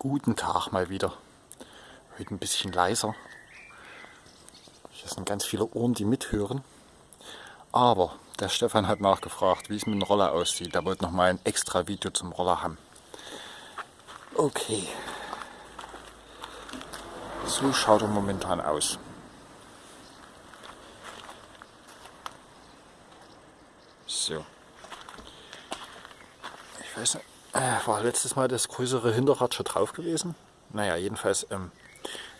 Guten Tag mal wieder. Heute ein bisschen leiser. Hier sind ganz viele Ohren, die mithören. Aber der Stefan hat nachgefragt, wie es mit dem Roller aussieht. Er wollte noch mal ein extra Video zum Roller haben. Okay. So schaut er momentan aus. So. Ich weiß nicht, war letztes Mal das größere Hinterrad schon drauf gewesen? Naja, jedenfalls ähm,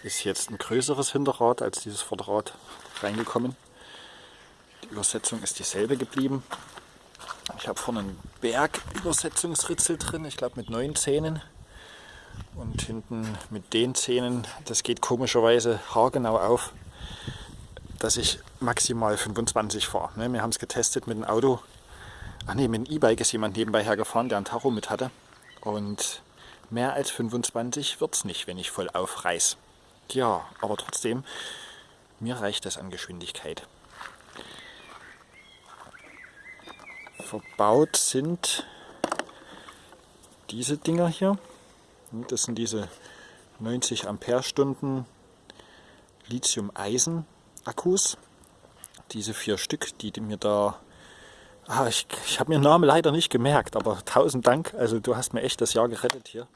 ist jetzt ein größeres Hinterrad als dieses Vorderrad reingekommen. Die Übersetzung ist dieselbe geblieben. Ich habe vorne einen Bergübersetzungsritzel drin, ich glaube mit neun Zähnen. Und hinten mit den Zähnen, das geht komischerweise haargenau auf, dass ich maximal 25 fahre. Ne, wir haben es getestet mit dem Auto Ach nee, mit dem E-Bike ist jemand nebenbei hergefahren, der ein Tacho mit hatte. Und mehr als 25 wird es nicht, wenn ich voll aufreiß. Ja, aber trotzdem, mir reicht das an Geschwindigkeit. Verbaut sind diese Dinger hier. Das sind diese 90 Ampere-Stunden Lithium-Eisen-Akkus. Diese vier Stück, die mir da Ah, ich ich habe mir den Namen leider nicht gemerkt, aber tausend Dank. Also du hast mir echt das Jahr gerettet hier.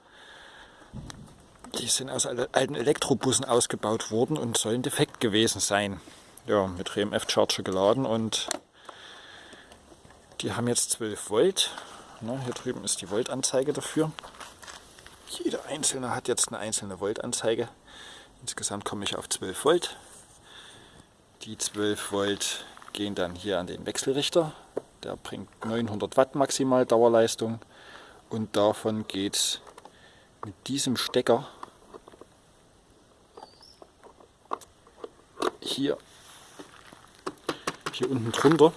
Die sind aus alten Elektrobussen ausgebaut worden und sollen defekt gewesen sein. Ja, mit RMF-Charger geladen und die haben jetzt 12 Volt. Na, hier drüben ist die Voltanzeige dafür. Jeder einzelne hat jetzt eine einzelne Voltanzeige. Insgesamt komme ich auf 12 Volt. Die 12 Volt gehen dann hier an den Wechselrichter der bringt 900 Watt maximal Dauerleistung und davon geht es mit diesem Stecker hier, hier unten drunter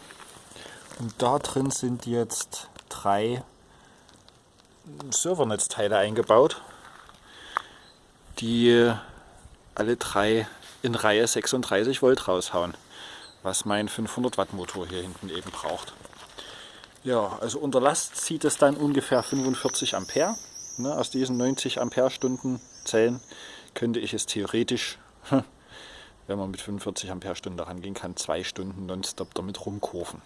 und da drin sind jetzt drei Servernetzteile eingebaut, die alle drei in Reihe 36 Volt raushauen, was mein 500 Watt Motor hier hinten eben braucht. Ja, also unter Last zieht es dann ungefähr 45 Ampere. Ne, aus diesen 90 Ampere-Stunden Zellen könnte ich es theoretisch, wenn man mit 45 Ampere-Stunden daran gehen kann, zwei Stunden nonstop damit rumkurven.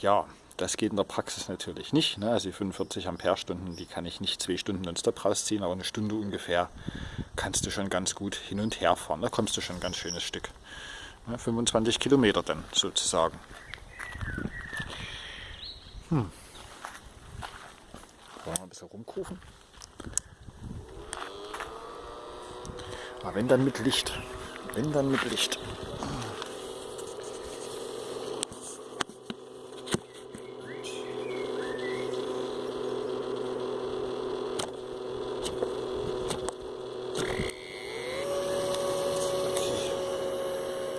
Ja, das geht in der Praxis natürlich nicht. Ne? Also die 45 Ampere-Stunden, die kann ich nicht zwei Stunden nonstop rausziehen, aber eine Stunde ungefähr kannst du schon ganz gut hin und her fahren. Da kommst du schon ein ganz schönes Stück. Ne? 25 Kilometer dann sozusagen. Hm. Wollen wir ein bisschen rumkufen? Aber wenn dann mit Licht. Wenn dann mit Licht.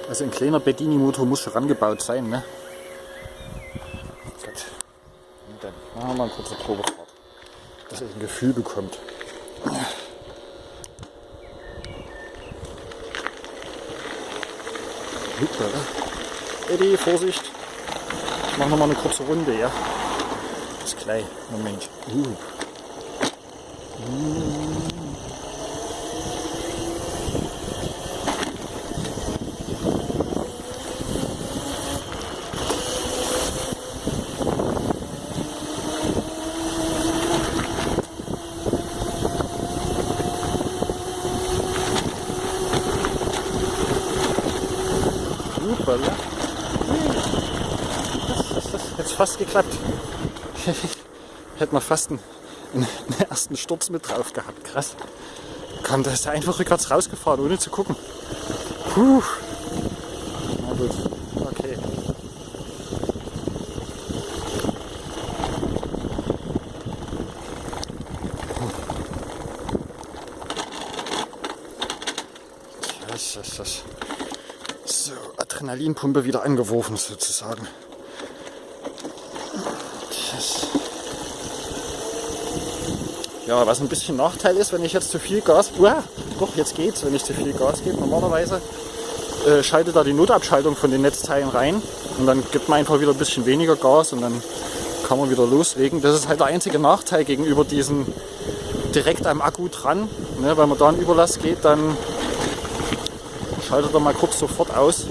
Also ein kleiner Bedini-Motor muss schon rangebaut sein, ne? Machen wir mal eine kurze Probefahrt, dass ihr ein Gefühl bekommt. Super, ne? Eddie, Vorsicht! Ich mache noch mal eine kurze Runde, ja? Bis gleich. Moment. Uh. Uh. Hoppala. Das, das, das jetzt fast geklappt. Hätte man fast einen, einen, ersten Sturz mit drauf gehabt. Krass. Kam da ist er einfach rückwärts rausgefahren, ohne zu gucken. Puh. Na gut. Okay. So, Adrenalinpumpe wieder angeworfen sozusagen. Ja, was ein bisschen Nachteil ist, wenn ich jetzt zu viel Gas, uah, doch jetzt geht's, wenn ich zu viel Gas gebe, normalerweise äh, schaltet da die Notabschaltung von den Netzteilen rein und dann gibt man einfach wieder ein bisschen weniger Gas und dann kann man wieder loslegen. Das ist halt der einzige Nachteil gegenüber diesen direkt am Akku dran. Ne, wenn man da einen Überlass geht, dann schaltet er mal kurz sofort aus.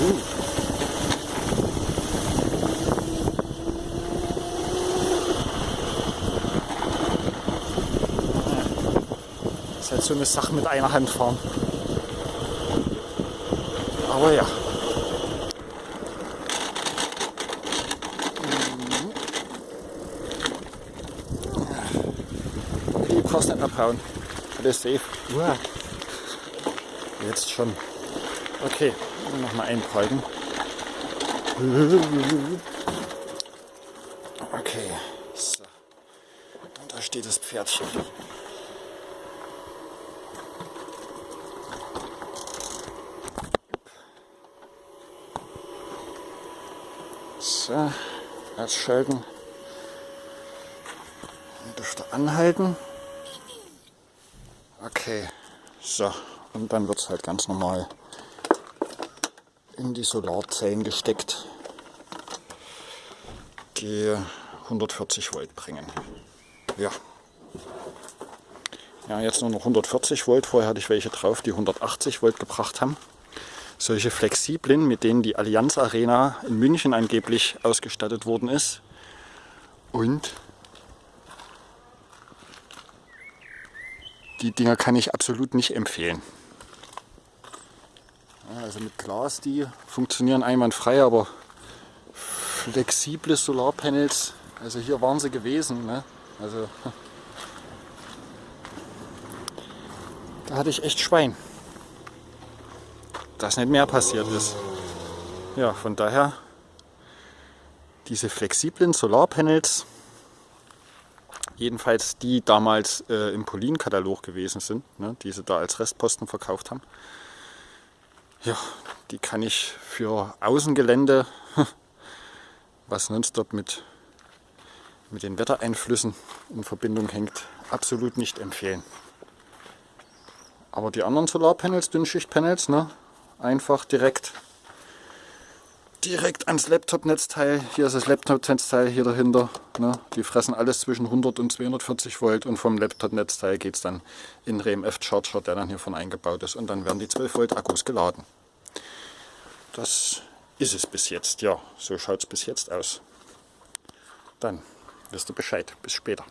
Uh. Das ist halt so eine Sache mit einer Hand fahren. Aber ja. Die brauchst nicht abhauen. Alles safe. Uah. Jetzt schon. Okay, nochmal einprägen. Okay, so. Und da steht das Pferdchen. So, ausschalten. Und dürfte anhalten. Okay, so. Und dann wird es halt ganz normal in die Solarzellen gesteckt, die 140 Volt bringen. Ja. Ja, jetzt nur noch 140 Volt. Vorher hatte ich welche drauf, die 180 Volt gebracht haben. Solche flexiblen, mit denen die Allianz Arena in München angeblich ausgestattet worden ist. Und die Dinger kann ich absolut nicht empfehlen. Also mit Glas, die funktionieren einwandfrei, aber flexible Solarpanels, also hier waren sie gewesen. Ne? Also da hatte ich echt Schwein, dass nicht mehr passiert ist. Ja, von daher diese flexiblen Solarpanels, jedenfalls die damals äh, im Polin-Katalog gewesen sind, ne, die sie da als Restposten verkauft haben. Ja, die kann ich für Außengelände, was nonstop mit, mit den Wettereinflüssen in Verbindung hängt, absolut nicht empfehlen. Aber die anderen Solarpanels, Dünnschichtpanels, ne, einfach direkt direkt ans Laptop-Netzteil. Hier ist das Laptop-Netzteil hier dahinter. Ne? Die fressen alles zwischen 100 und 240 Volt und vom Laptop-Netzteil geht es dann in den RMF-Charger, der dann hier vorne eingebaut ist und dann werden die 12 Volt Akkus geladen. Das ist es bis jetzt, ja, so schaut es bis jetzt aus. Dann wirst du Bescheid. Bis später.